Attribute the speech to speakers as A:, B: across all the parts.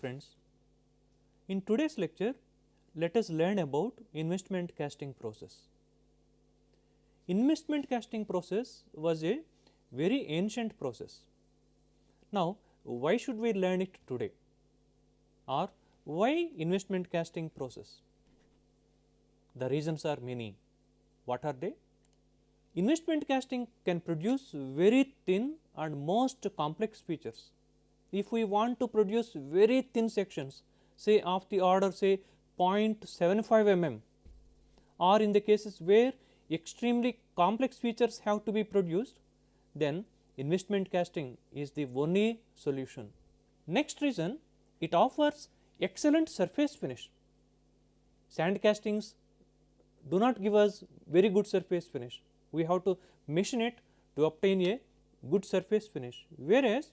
A: friends. In today's lecture, let us learn about investment casting process. Investment casting process was a very ancient process. Now, why should we learn it today or why investment casting process? The reasons are many. What are they? Investment casting can produce very thin and most complex features. If we want to produce very thin sections say of the order say 0.75 mm or in the cases where extremely complex features have to be produced then investment casting is the only solution. Next reason it offers excellent surface finish. Sand castings do not give us very good surface finish. We have to machine it to obtain a good surface finish, whereas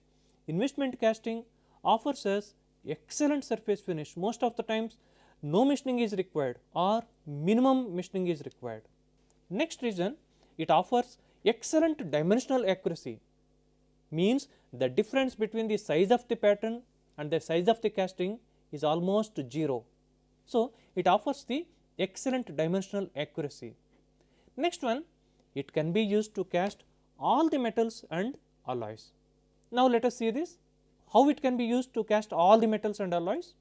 A: investment casting offers us excellent surface finish. Most of the times no machining is required or minimum machining is required. Next reason it offers excellent dimensional accuracy means the difference between the size of the pattern and the size of the casting is almost 0. So, it offers the excellent dimensional accuracy. Next one it can be used to cast all the metals and alloys. Now, let us see this how it can be used to cast all the metals and alloys.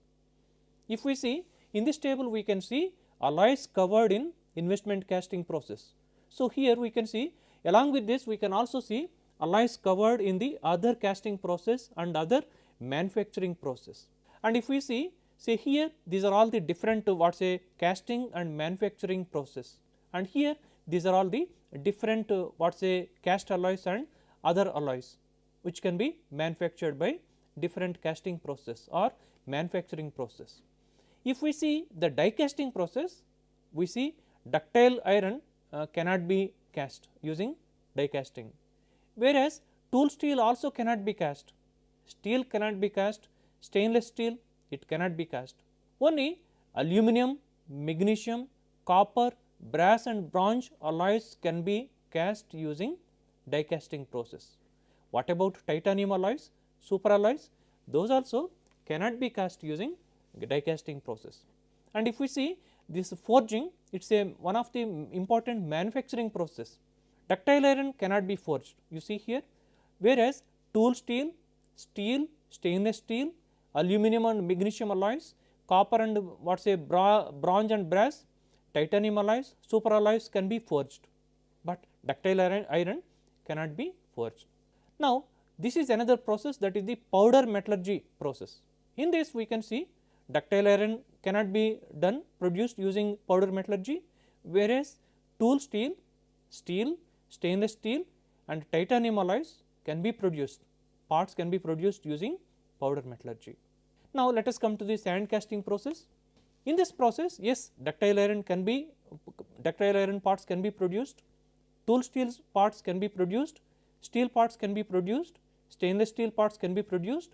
A: If we see in this table we can see alloys covered in investment casting process. So, here we can see along with this we can also see alloys covered in the other casting process and other manufacturing process. And if we see say here these are all the different what say casting and manufacturing process and here these are all the different what say cast alloys and other alloys which can be manufactured by different casting process or manufacturing process. If we see the die casting process, we see ductile iron uh, cannot be cast using die casting, whereas tool steel also cannot be cast, steel cannot be cast, stainless steel it cannot be cast. Only aluminum, magnesium, copper, brass and bronze alloys can be cast using die casting process. What about titanium alloys? super alloys those also cannot be cast using die casting process. And if we see this forging it is a one of the important manufacturing process ductile iron cannot be forged you see here whereas tool steel, steel, stainless steel, aluminum and magnesium alloys, copper and what say bra, bronze and brass, titanium alloys, super alloys can be forged, but ductile iron, iron cannot be forged. Now, this is another process that is the powder metallurgy process. In this we can see ductile iron cannot be done produced using powder metallurgy, whereas tool steel, steel, stainless steel and titanium alloys can be produced, parts can be produced using powder metallurgy. Now, let us come to the sand casting process. In this process, yes ductile iron can be ductile iron parts can be produced, tool steel parts can be produced, steel parts can be produced, stainless steel parts can be produced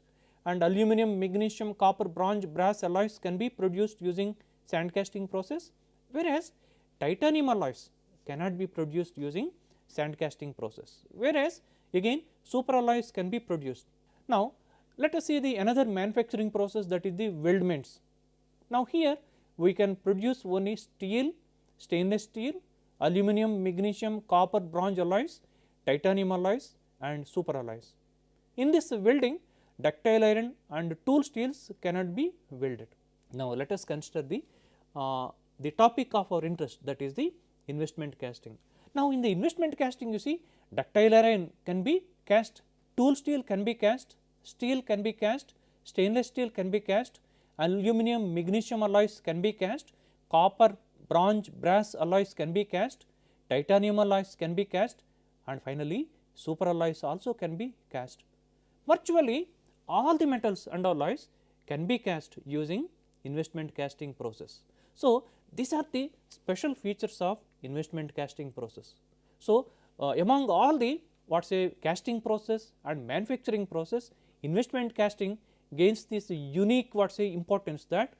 A: and aluminum, magnesium, copper, bronze, brass alloys can be produced using sand casting process, whereas titanium alloys cannot be produced using sand casting process, whereas again super alloys can be produced. Now, let us see the another manufacturing process that is the weldments. Now, here we can produce only steel, stainless steel, aluminum, magnesium, copper, bronze alloys, titanium alloys and super alloys. In this welding ductile iron and tool steels cannot be welded. Now, let us consider the, uh, the topic of our interest that is the investment casting. Now, in the investment casting you see ductile iron can be cast, tool steel can be cast, steel can be cast, stainless steel can be cast, aluminum, magnesium alloys can be cast, copper, bronze, brass alloys can be cast, titanium alloys can be cast and finally, super alloys also can be cast. Virtually all the metals and alloys can be cast using investment casting process. So, these are the special features of investment casting process. So, uh, among all the what say casting process and manufacturing process investment casting gains this unique what say importance that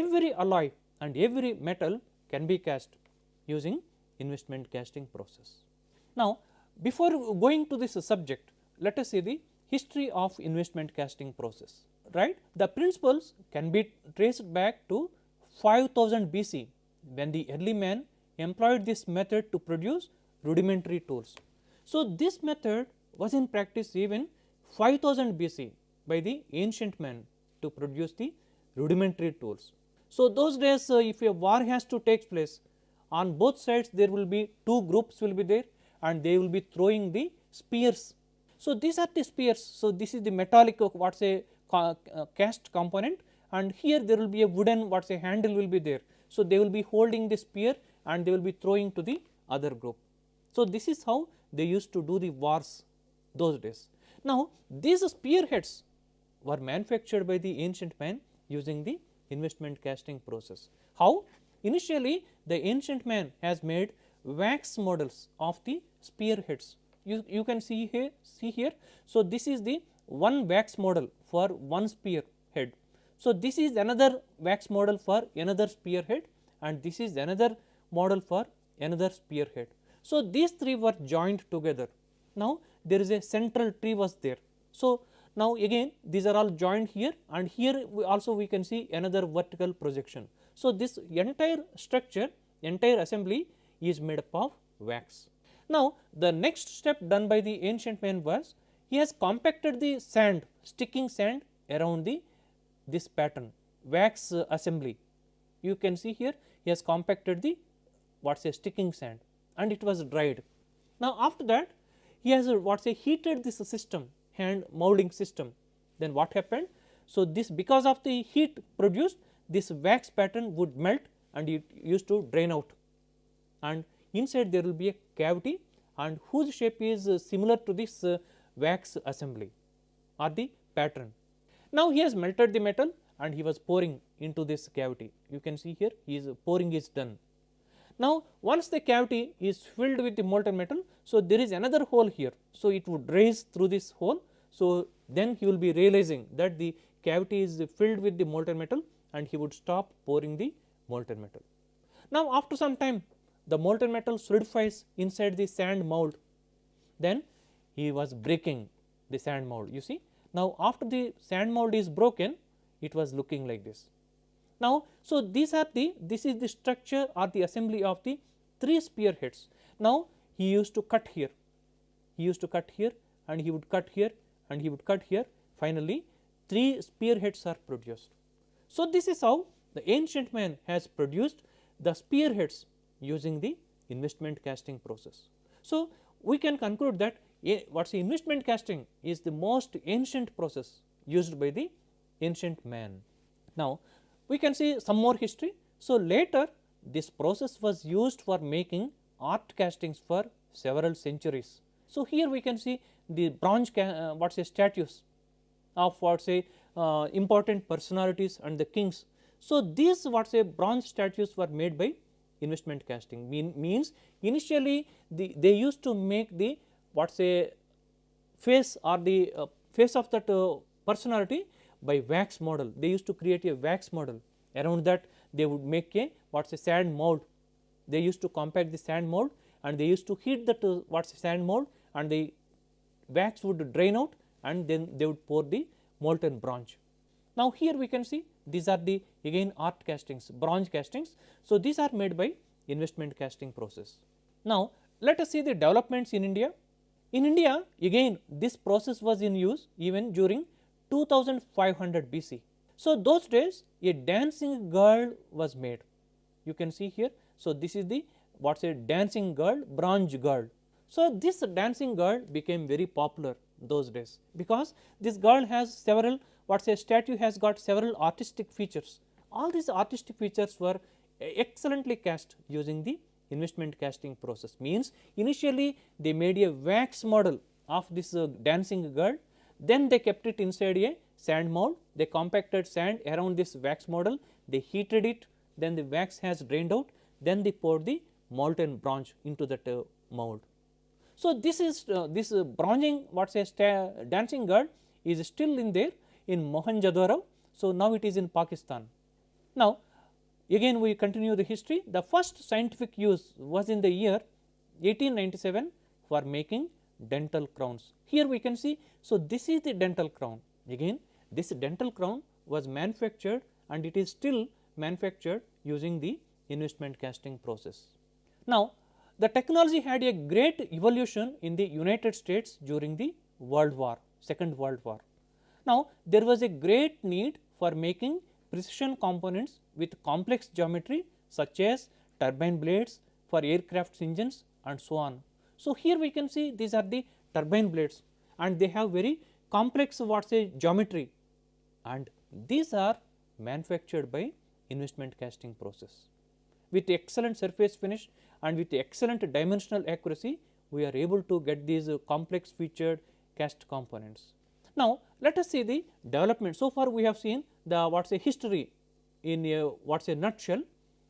A: every alloy and every metal can be cast using investment casting process. Now, before going to this subject let us see the history of investment casting process. right the principles can be traced back to 5000 BC when the early man employed this method to produce rudimentary tools. So, this method was in practice even 5000 BC by the ancient man to produce the rudimentary tools. So, those days uh, if a war has to take place on both sides there will be two groups will be there and they will be throwing the spears. So, these are the spears. So, this is the metallic what say uh, cast component and here there will be a wooden what say handle will be there. So, they will be holding the spear and they will be throwing to the other group. So, this is how they used to do the wars those days. Now, these spearheads were manufactured by the ancient man using the investment casting process. How? Initially the ancient man has made wax models of the spearheads. You, you can see here, see here. So, this is the one wax model for one spear head. So, this is another wax model for another spearhead and this is another model for another spearhead. So, these three were joined together. Now, there is a central tree was there. So, now again these are all joined here and here we also we can see another vertical projection. So, this entire structure entire assembly is made up of wax. Now, the next step done by the ancient man was he has compacted the sand sticking sand around the this pattern wax uh, assembly. You can see here he has compacted the what say sticking sand and it was dried. Now, after that he has uh, what say heated this system hand molding system then what happened. So, this because of the heat produced this wax pattern would melt and it used to drain out and inside there will be a cavity and whose shape is similar to this uh, wax assembly or the pattern. Now, he has melted the metal and he was pouring into this cavity you can see here he is pouring is done. Now, once the cavity is filled with the molten metal, so there is another hole here. So, it would raise through this hole. So, then he will be realizing that the cavity is filled with the molten metal and he would stop pouring the molten metal. Now, after some time the molten metal solidifies inside the sand mold, then he was breaking the sand mold you see. Now, after the sand mold is broken it was looking like this. Now, so these are the this is the structure or the assembly of the three spearheads. Now, he used to cut here, he used to cut here and he would cut here and he would cut here finally three spearheads are produced. So, this is how the ancient man has produced the spearheads using the investment casting process. So, we can conclude that what is investment casting is the most ancient process used by the ancient man. Now, we can see some more history. So, later this process was used for making art castings for several centuries. So, here we can see the bronze uh, what say statues of what say uh, important personalities and the kings. So, these what say bronze statues were made by investment casting mean, means initially the, they used to make the what say face or the uh, face of that uh, personality by wax model. They used to create a wax model around that they would make a what is a sand mold. They used to compact the sand mold and they used to heat that uh, what is sand mold and the wax would drain out and then they would pour the molten bronze. Now, here we can see these are the again art castings bronze castings. So, these are made by investment casting process. Now, let us see the developments in India. In India again this process was in use even during 2500 BC. So, those days a dancing girl was made you can see here. So, this is the what is a dancing girl bronze girl. So, this dancing girl became very popular those days because this girl has several what say statue has got several artistic features. All these artistic features were excellently cast using the investment casting process. Means initially they made a wax model of this uh, dancing girl. Then they kept it inside a sand mold. They compacted sand around this wax model. They heated it. Then the wax has drained out. Then they poured the molten bronze into that uh, mold. So, this is uh, this uh, bronzing what dancing girl is still in there in Mohenjo-daro. So, now it is in Pakistan. Now, again we continue the history the first scientific use was in the year 1897 for making dental crowns. Here we can see, so this is the dental crown again this dental crown was manufactured and it is still manufactured using the investment casting process. Now, the technology had a great evolution in the United States during the World War, Second World War. Now, there was a great need for making precision components with complex geometry such as turbine blades for aircraft engines and so on. So, here we can see these are the turbine blades and they have very complex what say geometry and these are manufactured by investment casting process. With excellent surface finish and with excellent dimensional accuracy, we are able to get these complex featured cast components. Now, let us see the development. So far, we have seen the what is a history in a what is a nutshell.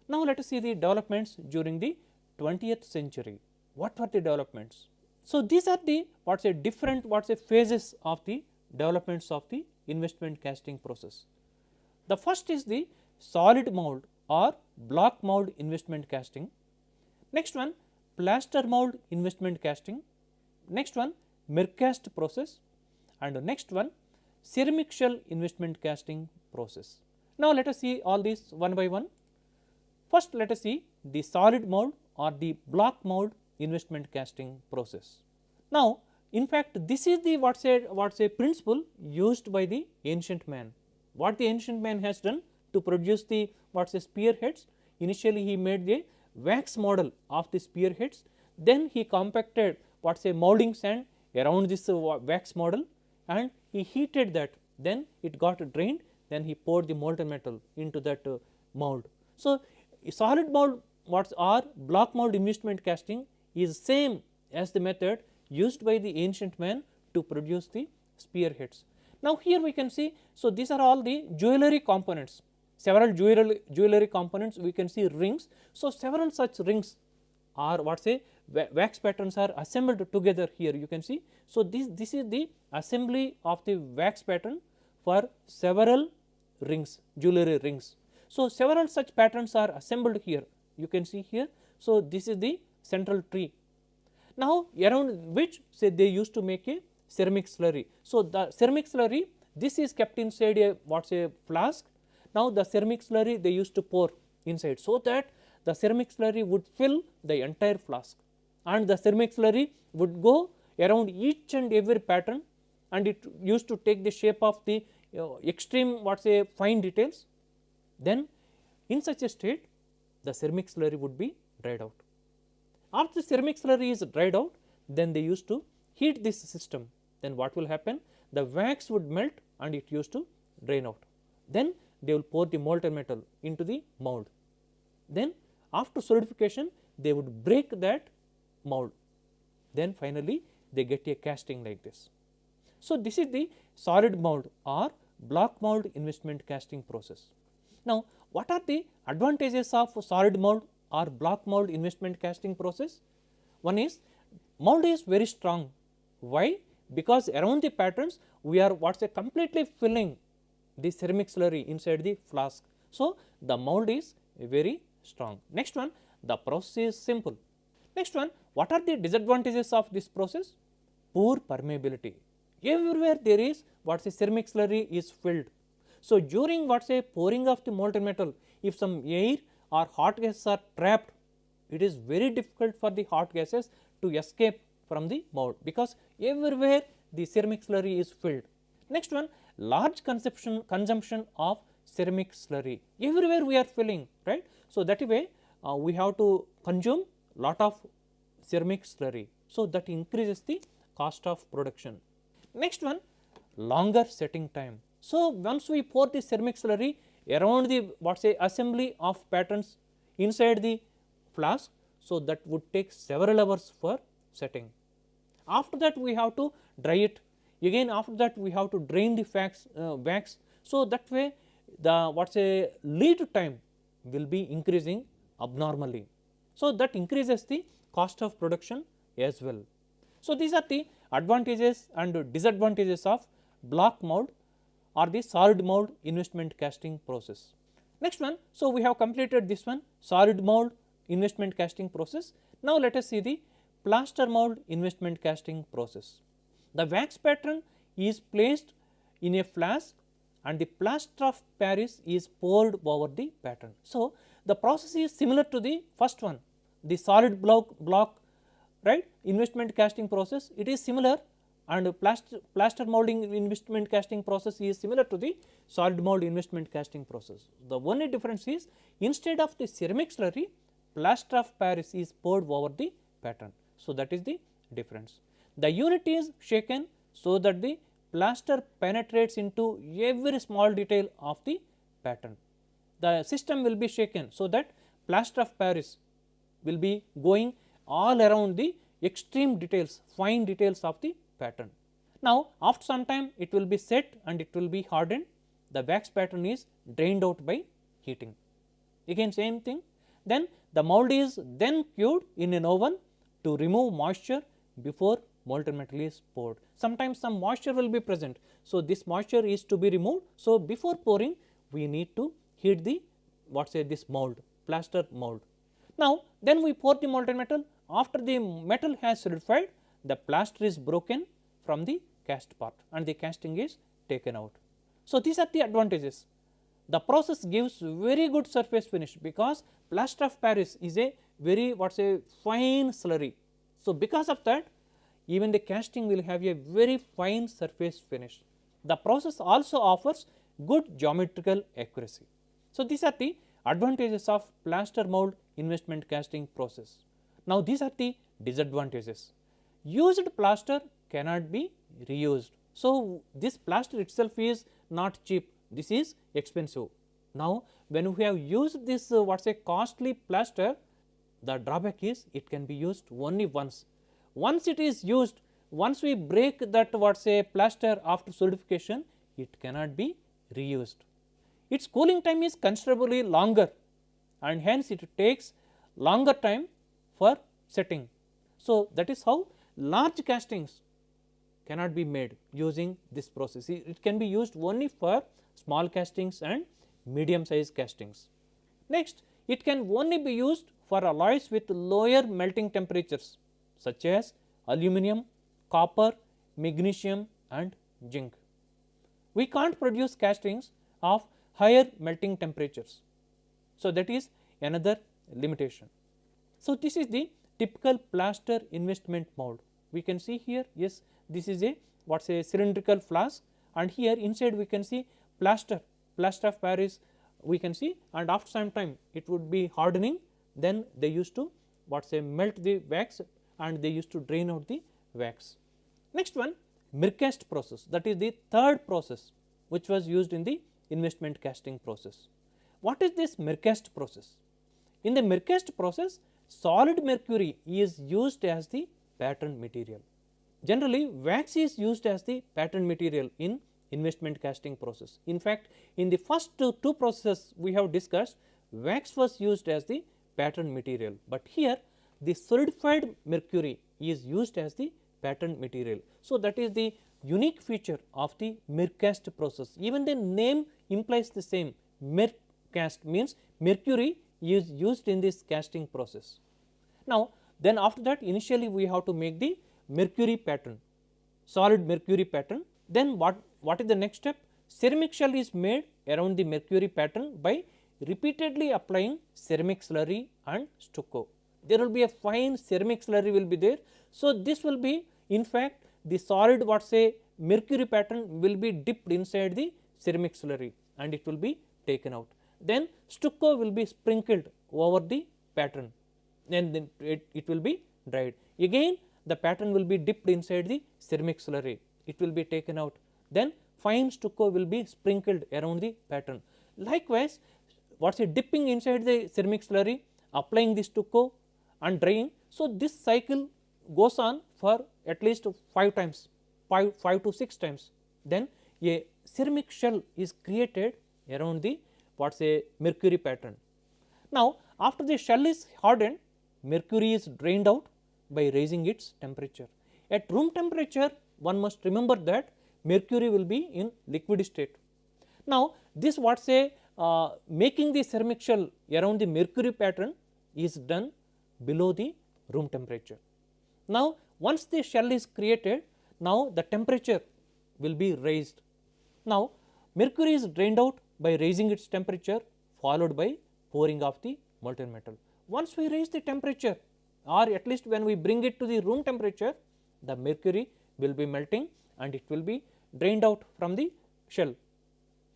A: Now, let us see the developments during the 20th century. What were the developments? So, these are the what is a different what is a phases of the developments of the investment casting process. The first is the solid mold or block mold investment casting. Next one plaster mold investment casting. Next one Mercast process and the next one ceramic shell investment casting process. Now, let us see all these one by one. First, let us see the solid mold or the block mold investment casting process. Now, in fact, this is the what say what say principle used by the ancient man. What the ancient man has done to produce the what say spearheads. Initially, he made the wax model of the spearheads. Then he compacted what say molding sand around this wax model and he heated that. Then it got drained. Then he poured the molten metal into that uh, mold. So, solid mold what are block mold investment casting is same as the method used by the ancient man to produce the spearheads. Now, here we can see, so these are all the jewelry components, several jewelry, jewelry components we can see rings. So, several such rings are what say wax patterns are assembled together here you can see. So, this, this is the assembly of the wax pattern for several rings jewelry rings. So, several such patterns are assembled here you can see here. So, this is the central tree now, around which say they used to make a ceramic slurry. So, the ceramic slurry this is kept inside a what say flask. Now, the ceramic slurry they used to pour inside. So, that the ceramic slurry would fill the entire flask and the ceramic slurry would go around each and every pattern and it used to take the shape of the uh, extreme what say fine details. Then in such a state the ceramic slurry would be dried out. After the ceramic slurry is dried out, then they used to heat this system. Then what will happen? The wax would melt and it used to drain out. Then they will pour the molten metal into the mold. Then after solidification, they would break that mold. Then finally, they get a casting like this. So, this is the solid mold or block mold investment casting process. Now, what are the advantages of solid mold or block mold investment casting process. One is mold is very strong. Why? Because around the patterns we are what is a completely filling the ceramic slurry inside the flask. So, the mold is very strong. Next one the process is simple. Next one what are the disadvantages of this process? Poor permeability. Everywhere there is what say ceramic slurry is filled. So, during what say pouring of the molten metal if some air or hot gases are trapped, it is very difficult for the hot gases to escape from the mold because everywhere the ceramic slurry is filled. Next one large consumption consumption of ceramic slurry everywhere we are filling right. So, that way uh, we have to consume lot of ceramic slurry. So, that increases the cost of production. Next one longer setting time. So, once we pour the ceramic slurry around the what say assembly of patterns inside the flask. So, that would take several hours for setting. After that we have to dry it again after that we have to drain the wax, uh, wax. So, that way the what say lead time will be increasing abnormally. So, that increases the cost of production as well. So, these are the advantages and disadvantages of block mold or the solid mold investment casting process. Next one, so we have completed this one solid mold investment casting process. Now, let us see the plaster mold investment casting process. The wax pattern is placed in a flask and the plaster of Paris is poured over the pattern. So, the process is similar to the first one the solid block block right investment casting process it is similar and plaster, plaster molding investment casting process is similar to the solid mold investment casting process. The only difference is instead of the ceramic slurry plaster of Paris is poured over the pattern. So, that is the difference. The unit is shaken so that the plaster penetrates into every small detail of the pattern. The system will be shaken so that plaster of Paris will be going all around the extreme details fine details of the pattern. Now, after some time it will be set and it will be hardened the wax pattern is drained out by heating. Again same thing then the mold is then cured in an oven to remove moisture before molten metal is poured. Sometimes some moisture will be present. So, this moisture is to be removed. So, before pouring we need to heat the what say this mold plaster mold. Now, then we pour the molten metal after the metal has solidified the plaster is broken from the cast part and the casting is taken out. So, these are the advantages. The process gives very good surface finish because plaster of Paris is a very what say fine slurry. So, because of that even the casting will have a very fine surface finish. The process also offers good geometrical accuracy. So, these are the advantages of plaster mold investment casting process. Now, these are the disadvantages. Used plaster cannot be reused. So, this plaster itself is not cheap, this is expensive. Now, when we have used this uh, what is a costly plaster, the drawback is it can be used only once. Once it is used, once we break that what say plaster after solidification, it cannot be reused. Its cooling time is considerably longer and hence it takes longer time for setting. So, that is how large castings cannot be made using this process. It can be used only for small castings and medium size castings. Next, it can only be used for alloys with lower melting temperatures such as aluminum, copper, magnesium and zinc. We can't produce castings of higher melting temperatures. So, that is another limitation. So, this is the typical plaster investment mold. We can see here yes this is a what is a cylindrical flask and here inside we can see plaster plaster of Paris we can see and after some time it would be hardening then they used to what say melt the wax and they used to drain out the wax. Next one Mercast process that is the third process which was used in the investment casting process. What is this Mercast process? In the Mercast process solid mercury is used as the pattern material. Generally wax is used as the pattern material in investment casting process. In fact, in the first two, two processes we have discussed wax was used as the pattern material, but here the solidified mercury is used as the pattern material. So, that is the unique feature of the Mercast process even the name implies the same Mercast means mercury is used in this casting process. Now, then after that initially we have to make the mercury pattern solid mercury pattern then what what is the next step? Ceramic shell is made around the mercury pattern by repeatedly applying ceramic slurry and stucco. There will be a fine ceramic slurry will be there. So, this will be in fact the solid what say mercury pattern will be dipped inside the ceramic slurry and it will be taken out. Then stucco will be sprinkled over the pattern and then it, it will be dried. Again the pattern will be dipped inside the ceramic slurry, it will be taken out then fine stucco will be sprinkled around the pattern. Likewise, what is dipping inside the ceramic slurry, applying the stucco and drying. So, this cycle goes on for at least 5 times, 5, 5 to 6 times. Then a ceramic shell is created around the what is a mercury pattern. Now, after the shell is hardened, mercury is drained out by raising its temperature. At room temperature, one must remember that mercury will be in liquid state. Now, this what say uh, making the ceramic shell around the mercury pattern is done below the room temperature. Now, once the shell is created, now the temperature will be raised. Now, mercury is drained out by raising its temperature followed by pouring of the molten metal. Once we raise the temperature or at least when we bring it to the room temperature, the mercury will be melting and it will be drained out from the shell.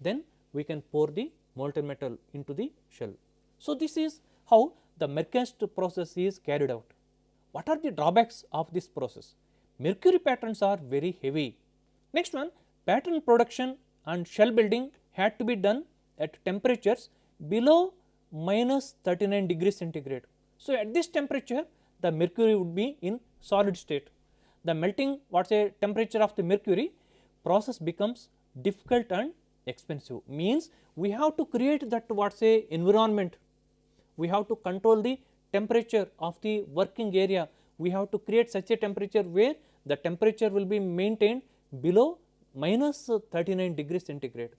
A: Then we can pour the molten metal into the shell. So, this is how the Mercast process is carried out. What are the drawbacks of this process? Mercury patterns are very heavy. Next one pattern production and shell building had to be done at temperatures below minus 39 degrees centigrade. So, at this temperature the mercury would be in solid state. The melting what say temperature of the mercury process becomes difficult and expensive means we have to create that what say environment, we have to control the temperature of the working area, we have to create such a temperature where the temperature will be maintained below minus 39 degrees centigrade.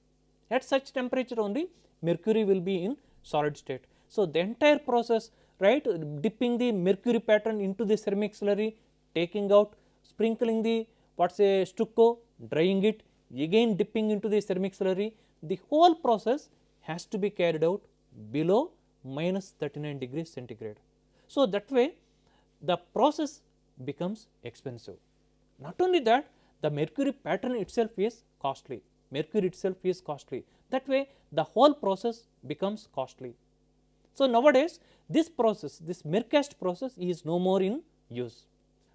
A: At such temperature only mercury will be in solid state. So, the entire process right dipping the mercury pattern into the ceramic slurry, taking out, sprinkling the what say stucco, drying it, again dipping into the ceramic slurry, the whole process has to be carried out below minus 39 degrees centigrade. So, that way the process becomes expensive. Not only that the mercury pattern itself is costly, mercury itself is costly that way the whole process becomes costly. So, nowadays this process this Mercast process is no more in use.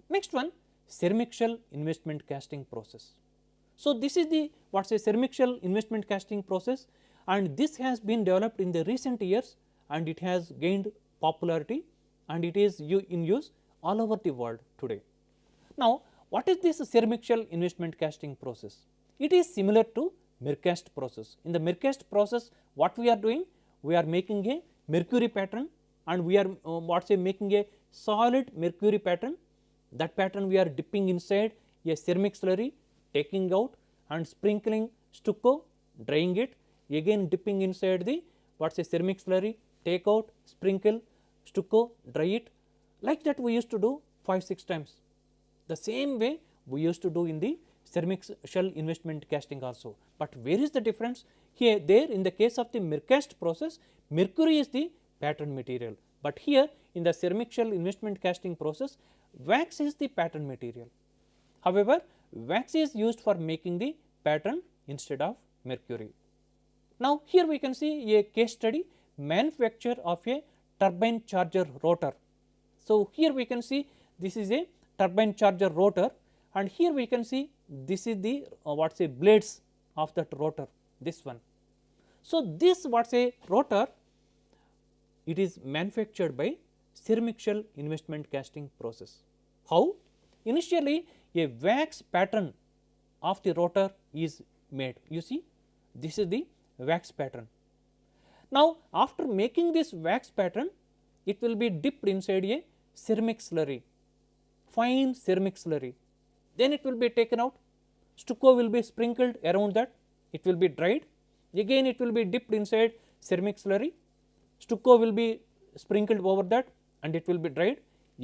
A: Next one ceramic shell investment casting process. So, this is the what is a ceramic shell investment casting process and this has been developed in the recent years and it has gained popularity and it is in use all over the world today. Now, what is this ceramic shell investment casting process? It is similar to Mercast process. In the Mercast process what we are doing? We are making a mercury pattern and we are uh, what say making a solid mercury pattern that pattern we are dipping inside a ceramic slurry taking out and sprinkling stucco drying it again dipping inside the what say ceramic slurry take out sprinkle stucco dry it like that we used to do 5 6 times. The same way we used to do in the ceramic shell investment casting also, but where is the difference here there in the case of the Mercast process mercury is the pattern material, but here in the ceramic shell investment casting process wax is the pattern material. However, wax is used for making the pattern instead of mercury. Now, here we can see a case study manufacture of a turbine charger rotor. So, here we can see this is a turbine charger rotor and here we can see this is the uh, what say blades of that rotor this one. So, this what say rotor it is manufactured by ceramic shell investment casting process. How? Initially a wax pattern of the rotor is made you see this is the wax pattern. Now, after making this wax pattern it will be dipped inside a ceramic slurry fine ceramic slurry then it will be taken out stucco will be sprinkled around that it will be dried again it will be dipped inside ceramic slurry stucco will be sprinkled over that and it will be dried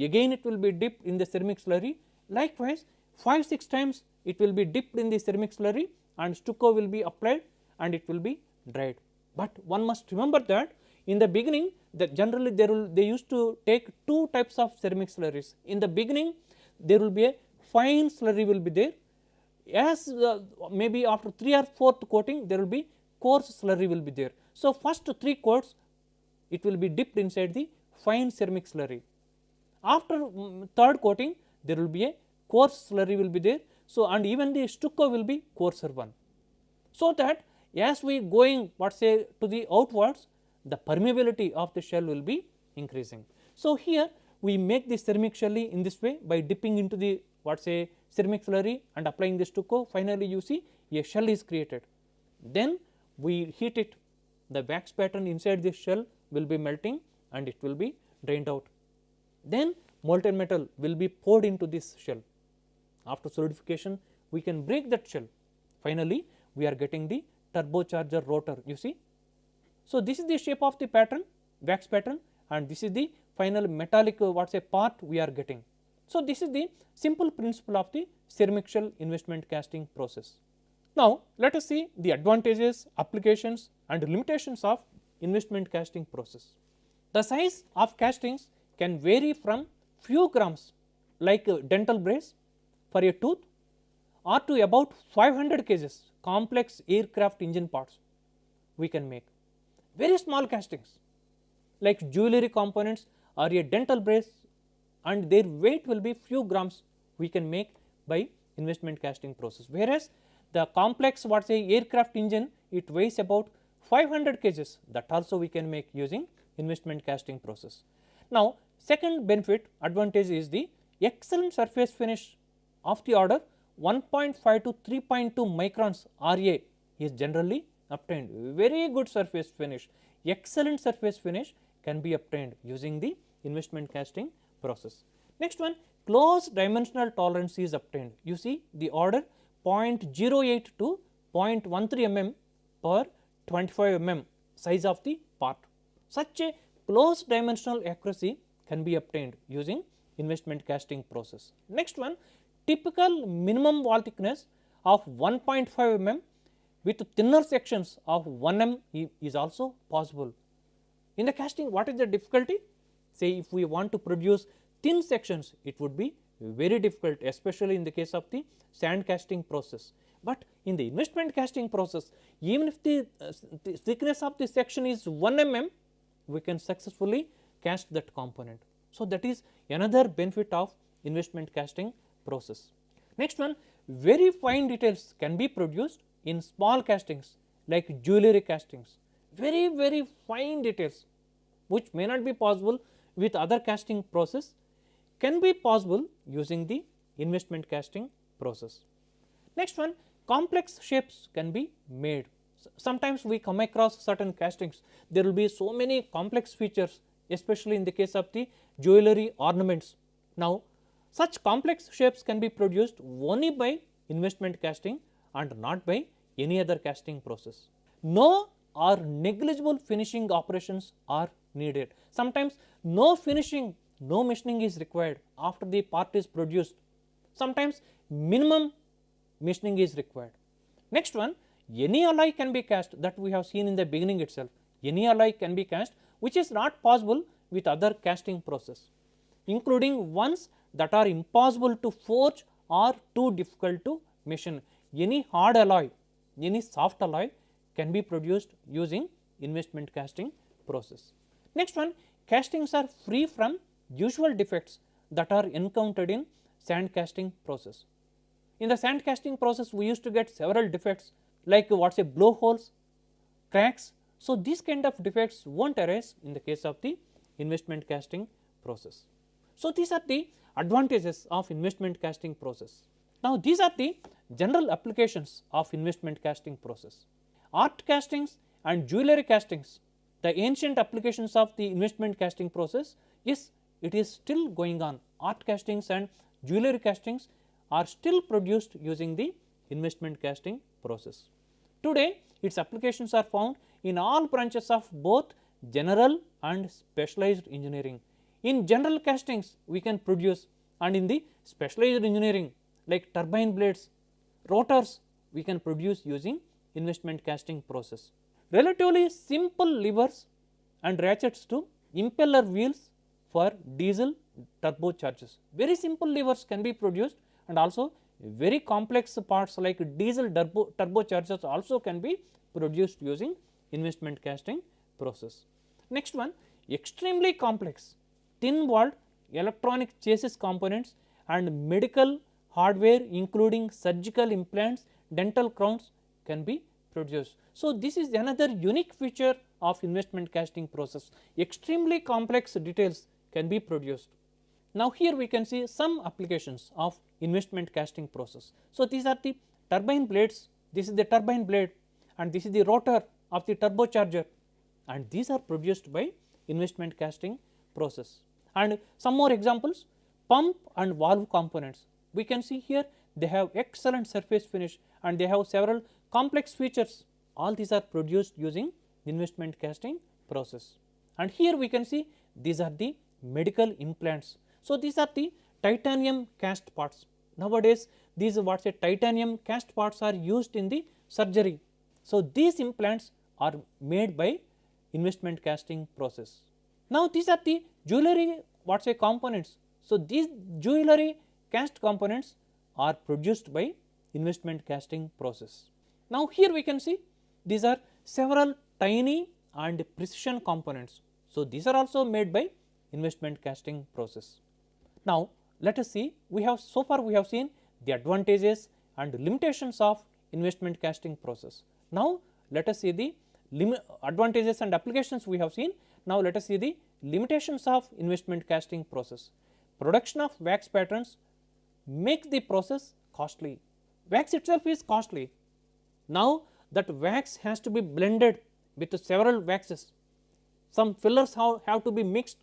A: again it will be dipped in the ceramic slurry likewise 5 6 times it will be dipped in the ceramic slurry and stucco will be applied and it will be dried. But one must remember that in the beginning that generally there will they used to take two types of ceramic slurries. In the beginning there will be a fine slurry will be there as uh, maybe after 3 or 4th coating there will be coarse slurry will be there. So, first 3 coats it will be dipped inside the fine ceramic slurry. After um, third coating there will be a coarse slurry will be there. So, and even the stucco will be coarser one. So, that as we going what say to the outwards the permeability of the shell will be increasing. So, here we make the ceramic shell in this way by dipping into the what say ceramic slurry and applying the stucco finally you see a shell is created. Then we heat it the wax pattern inside this shell will be melting and it will be drained out. Then molten metal will be poured into this shell. After solidification we can break that shell. Finally, we are getting the turbocharger rotor you see. So, this is the shape of the pattern wax pattern and this is the final metallic uh, what say part we are getting. So, this is the simple principle of the ceramic shell investment casting process. Now, let us see the advantages, applications and limitations of investment casting process. The size of castings can vary from few grams like a dental brace for a tooth or to about 500 kgs complex aircraft engine parts we can make. Very small castings like jewelry components or a dental brace and their weight will be few grams we can make by investment casting process. Whereas, the complex what say aircraft engine it weighs about 500 kgs that also we can make using investment casting process. Now, second benefit advantage is the excellent surface finish of the order 1.5 to 3.2 microns RA is generally obtained very good surface finish excellent surface finish can be obtained using the investment casting process. Next one close dimensional tolerance is obtained you see the order 0.08 to 0.13 mm per 25 mm size of the part. Such a close dimensional accuracy can be obtained using investment casting process. Next one typical minimum wall thickness of 1.5 mm with thinner sections of 1 mm is also possible. In the casting what is the difficulty? Say if we want to produce thin sections it would be very difficult especially in the case of the sand casting process. But in the investment casting process even if the, uh, the thickness of the section is 1 mm we can successfully cast that component. So, that is another benefit of investment casting process. Next one very fine details can be produced in small castings like jewelry castings very very fine details which may not be possible with other casting process can be possible using the investment casting process. Next one complex shapes can be made. Sometimes we come across certain castings there will be so many complex features especially in the case of the jewelry ornaments. Now such complex shapes can be produced only by investment casting and not by any other casting process. No or negligible finishing operations are needed. Sometimes no finishing, no machining is required after the part is produced. Sometimes minimum machining is required. Next one any alloy can be cast that we have seen in the beginning itself. Any alloy can be cast which is not possible with other casting process including ones that are impossible to forge or too difficult to machine. Any hard alloy, any soft alloy can be produced using investment casting process. Next one castings are free from usual defects that are encountered in sand casting process. In the sand casting process we used to get several defects like what say blowholes, cracks. So, these kind of defects will not arise in the case of the investment casting process. So, these are the advantages of investment casting process. Now, these are the general applications of investment casting process. Art castings and jewelry castings, the ancient applications of the investment casting process is it is still going on. Art castings and jewelry castings are still produced using the investment casting process. Today, its applications are found in all branches of both general and specialized engineering. In general castings, we can produce and in the specialized engineering like turbine blades, rotors, we can produce using investment casting process. Relatively simple levers and ratchets to impeller wheels for diesel turbochargers. Very simple levers can be produced and also very complex parts like diesel turbo, turbochargers also can be produced using investment casting process. Next one extremely complex thin walled electronic chassis components and medical hardware including surgical implants, dental crowns can be produced. So, this is another unique feature of investment casting process extremely complex details can be produced. Now, here we can see some applications of investment casting process. So, these are the turbine blades, this is the turbine blade and this is the rotor of the turbocharger and these are produced by investment casting process. And some more examples pump and valve components we can see here they have excellent surface finish and they have several complex features all these are produced using investment casting process. And here we can see these are the medical implants. So, these are the titanium cast parts nowadays these what say titanium cast parts are used in the surgery. So, these implants are made by investment casting process. Now, these are the jewelry what say components. So, these jewelry cast components are produced by investment casting process. Now, here we can see these are several tiny and precision components. So, these are also made by investment casting process. Now, let us see we have so far we have seen the advantages and limitations of investment casting process. Now, let us see the advantages and applications we have seen. Now, let us see the limitations of investment casting process. Production of wax patterns makes the process costly. Wax itself is costly. Now, that wax has to be blended with several waxes. Some fillers have, have to be mixed,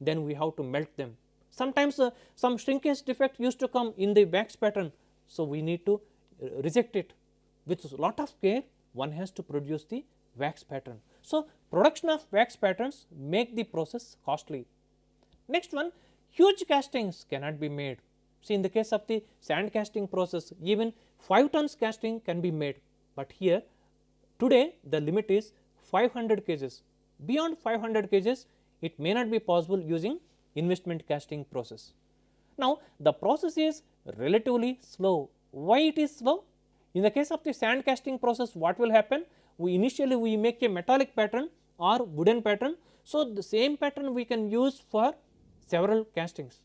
A: then we have to melt them. Sometimes uh, some shrinkage defect used to come in the wax pattern. So, we need to uh, reject it with lot of care one has to produce the wax pattern. So, production of wax patterns make the process costly. Next one huge castings cannot be made. See in the case of the sand casting process even 5 tons casting can be made, but here today the limit is 500 kgs. Beyond 500 kgs it may not be possible using investment casting process. Now, the process is relatively slow. Why it is slow? In the case of the sand casting process what will happen? We initially we make a metallic pattern or wooden pattern. So, the same pattern we can use for several castings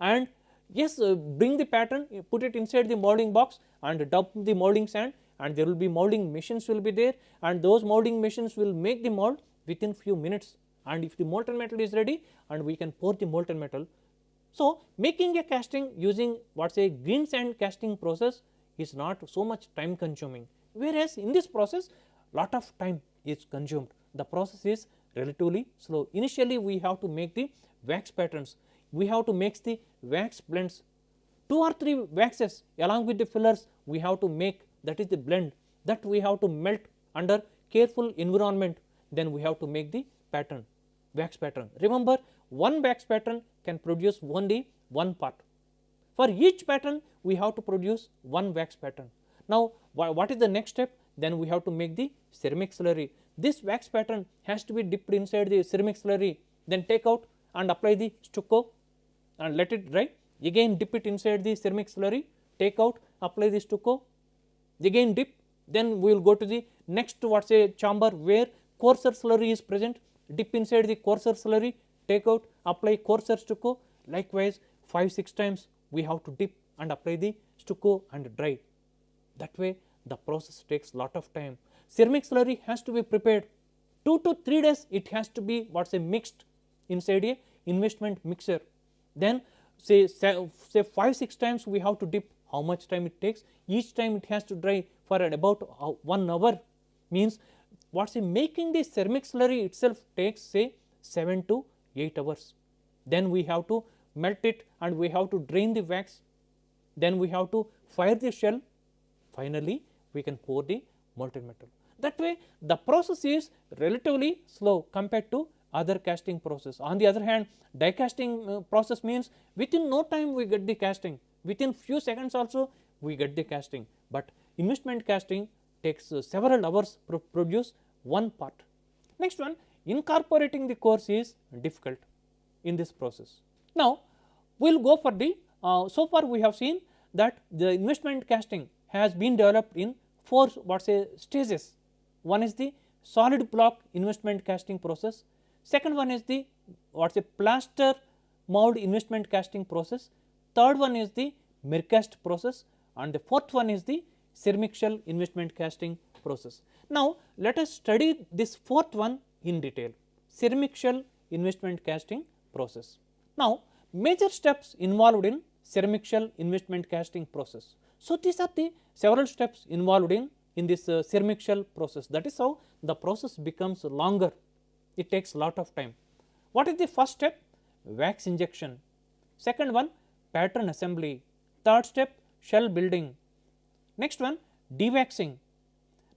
A: and yes uh, bring the pattern put it inside the molding box and dump the molding sand and there will be molding machines will be there and those molding machines will make the mold within few minutes and if the molten metal is ready and we can pour the molten metal. So, making a casting using what say green sand casting process is not so much time consuming whereas in this process lot of time is consumed the process is relatively slow. Initially we have to make the wax patterns, we have to make the wax blends 2 or 3 waxes along with the fillers we have to make that is the blend that we have to melt under careful environment then we have to make the pattern wax pattern. Remember one wax pattern can produce only one part. For each pattern we have to produce one wax pattern. Now what is the next step? Then we have to make the ceramic slurry. This wax pattern has to be dipped inside the ceramic slurry then take out and apply the stucco and let it dry again dip it inside the ceramic slurry take out apply the stucco again dip then we will go to the next what say chamber where coarser slurry is present dip inside the coarser slurry, take out, apply coarser stucco, likewise 5 6 times we have to dip and apply the stucco and dry. That way the process takes lot of time. Ceramic slurry has to be prepared 2 to 3 days it has to be what say mixed inside a investment mixer. Then say, say, say 5 6 times we have to dip how much time it takes each time it has to dry for about uh, 1 hour means what say making the ceramic slurry itself takes say 7 to 8 hours. Then we have to melt it and we have to drain the wax, then we have to fire the shell, finally we can pour the molten metal. That way the process is relatively slow compared to other casting process. On the other hand die casting uh, process means within no time we get the casting, within few seconds also we get the casting, but investment casting takes uh, several hours to produce one part. Next one incorporating the cores is difficult in this process. Now, we will go for the uh, so far we have seen that the investment casting has been developed in four what say stages. One is the solid block investment casting process, second one is the what is say plaster mold investment casting process, third one is the Mercast process and the fourth one is the ceramic shell investment casting process. Now, let us study this fourth one in detail ceramic shell investment casting process. Now, major steps involved in ceramic shell investment casting process. So, these are the several steps involved in in this uh, ceramic shell process that is how the process becomes longer it takes a lot of time. What is the first step? Wax injection. Second one pattern assembly. Third step shell building. Next one dewaxing,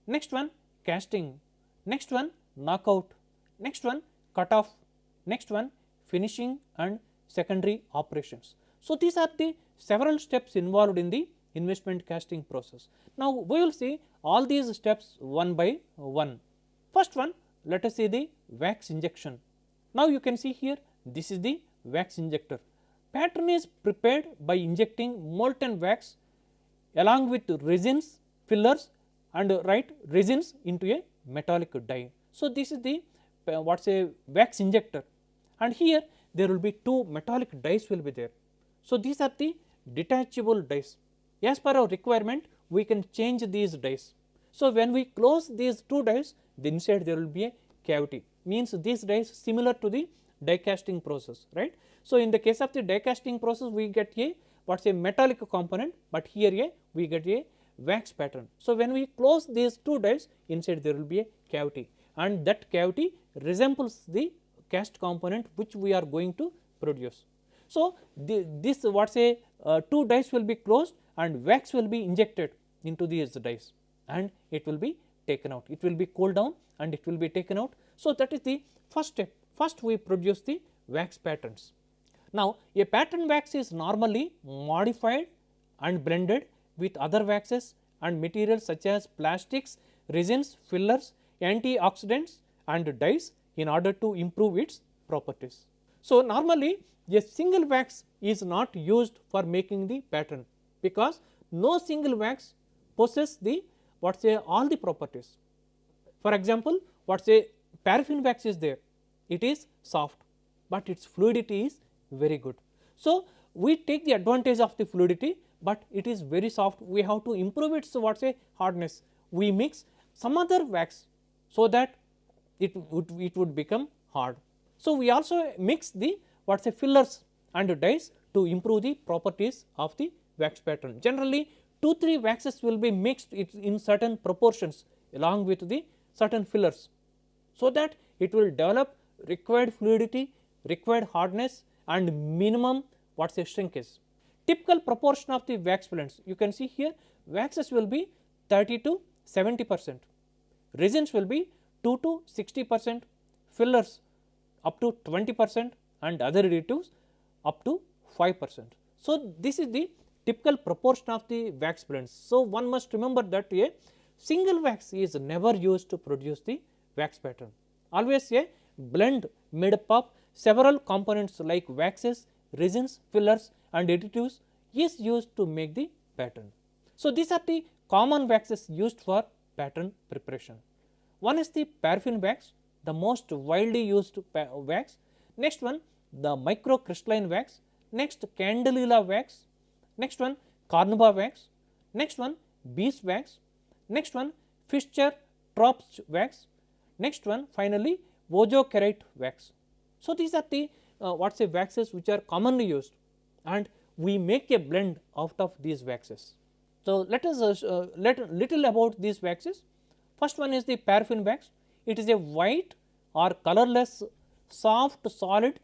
A: next one casting, next one knockout, next one cut off, next one finishing and secondary operations. So, these are the several steps involved in the investment casting process. Now, we will see all these steps one by one. First one let us see the wax injection. Now, you can see here this is the wax injector. Pattern is prepared by injecting molten wax along with resins, fillers and right resins into a metallic die. So, this is the uh, what is a wax injector and here there will be two metallic dies will be there. So, these are the detachable dies. As per our requirement we can change these dies. So, when we close these two dies the inside there will be a cavity means these dies similar to the die casting process right. So, in the case of the die casting process we get a what is a metallic component, but here a we get a wax pattern. So, when we close these two dies inside there will be a cavity and that cavity resembles the cast component which we are going to produce. So, the, this what say uh, two dies will be closed and wax will be injected into these dies and it will be taken out. It will be cooled down and it will be taken out. So, that is the first step. First we produce the wax patterns. Now, a pattern wax is normally modified and blended with other waxes and materials such as plastics, resins, fillers, antioxidants and dyes in order to improve its properties. So, normally a single wax is not used for making the pattern because no single wax possesses the what say all the properties. For example, what say paraffin wax is there, it is soft, but its fluidity is very good. So, we take the advantage of the fluidity, but it is very soft we have to improve its what say hardness. We mix some other wax so that it would it would become hard. So, we also mix the what say fillers and dyes to improve the properties of the wax pattern. Generally 2 3 waxes will be mixed in certain proportions along with the certain fillers. So, that it will develop required fluidity, required hardness and minimum what is a shrinkage. Typical proportion of the wax blends you can see here waxes will be 30 to 70 percent, resins will be 2 to 60 percent, fillers up to 20 percent and other additives up to 5 percent. So, this is the typical proportion of the wax blends. So, one must remember that a single wax is never used to produce the wax pattern. Always a blend made up of several components like waxes, resins, fillers and additives is used to make the pattern. So, these are the common waxes used for pattern preparation. One is the paraffin wax, the most widely used wax. Next one, the microcrystalline wax. Next, candelilla wax. Next one, carnauba wax. Next one, beeswax. Next one, Fischer Tropsch wax. Next one, finally, Vojokerite wax. So, these are the uh, what say waxes which are commonly used and we make a blend out of these waxes. So, let us uh, let little about these waxes. First one is the paraffin wax. It is a white or colorless soft solid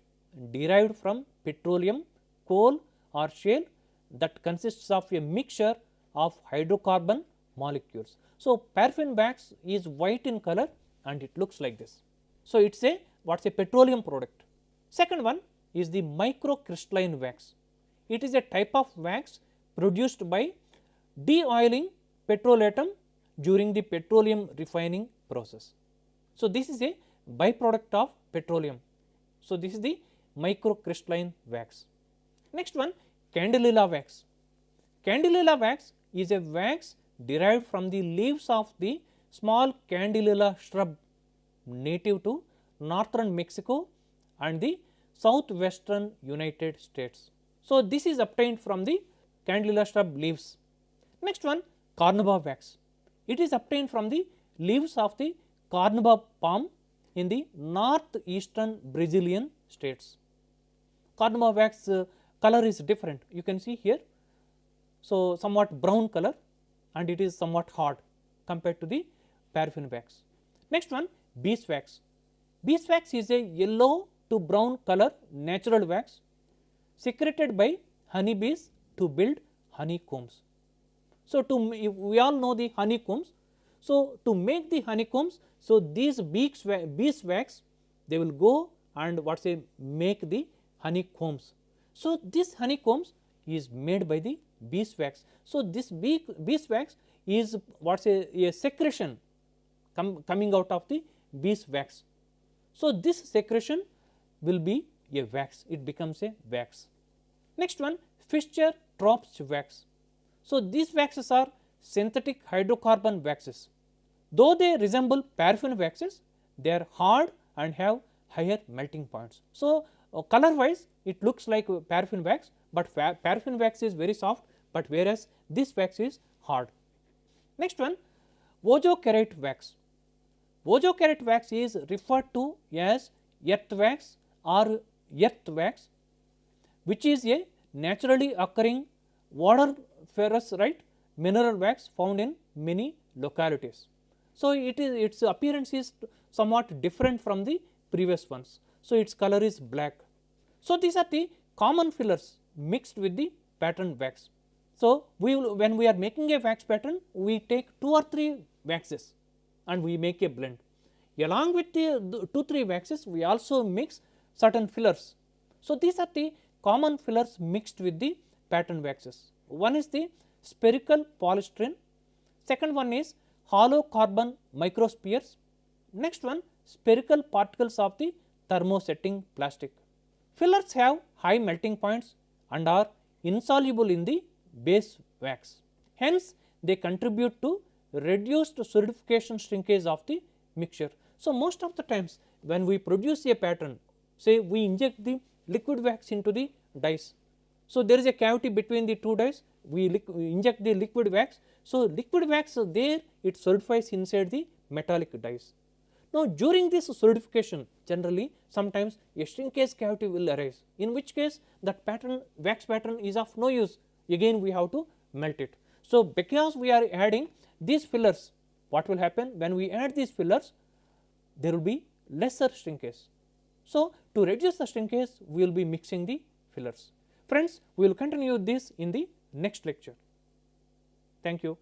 A: derived from petroleum, coal or shale that consists of a mixture of hydrocarbon molecules. So, paraffin wax is white in color and it looks like this. So, it is a what is a petroleum product. Second one is the microcrystalline wax. It is a type of wax produced by de-oiling petrolatum during the petroleum refining process. So, this is a byproduct of petroleum. So, this is the microcrystalline wax. Next one candelilla wax. Candelilla wax is a wax derived from the leaves of the small candelilla shrub native to northern Mexico and the southwestern United States. So, this is obtained from the candelilla shrub leaves. Next one carnauba wax. It is obtained from the leaves of the carnauba palm in the northeastern Brazilian states. Carnauba wax uh, color is different you can see here. So, somewhat brown color and it is somewhat hard compared to the paraffin wax. Next one beeswax. Beeswax is a yellow to brown color natural wax secreted by honeybees to build honeycombs. So, to we all know the honeycombs. So, to make the honeycombs, so these bees, beeswax they will go and what say make the honeycombs. So, this honeycombs is made by the beeswax. So, this bee, beeswax is what is a, a secretion com, coming out of the beeswax. So, this secretion will be a wax, it becomes a wax. Next one Fischer Tropsch wax. So, these waxes are synthetic hydrocarbon waxes. Though they resemble paraffin waxes, they are hard and have higher melting points. So, uh, color wise it looks like paraffin wax, but paraffin wax is very soft, but whereas this wax is hard. Next one Vojokerite wax. Vojokerite wax is referred to as earth wax or earth wax which is a naturally occurring water ferrous right mineral wax found in many localities. So, it is its appearance is somewhat different from the previous ones. So, its color is black. So, these are the common fillers mixed with the pattern wax. So, we will when we are making a wax pattern we take two or three waxes and we make a blend. Along with the, the 2 3 waxes we also mix certain fillers. So, these are the common fillers mixed with the pattern waxes. One is the spherical polystyrene, second one is hollow carbon microspheres, next one spherical particles of the thermosetting plastic. Fillers have high melting points and are insoluble in the base wax. Hence, they contribute to reduced solidification shrinkage of the mixture. So, most of the times when we produce a pattern say we inject the liquid wax into the dies. So, there is a cavity between the two dies we, we inject the liquid wax. So, liquid wax there it solidifies inside the metallic dies. Now, during this solidification generally sometimes a shrinkage cavity will arise in which case that pattern wax pattern is of no use again we have to melt it. So, because we are adding these fillers what will happen when we add these fillers there will be lesser shrinkage. So, to reduce the shrinkage we will be mixing the fillers. Friends we will continue this in the next lecture. Thank you.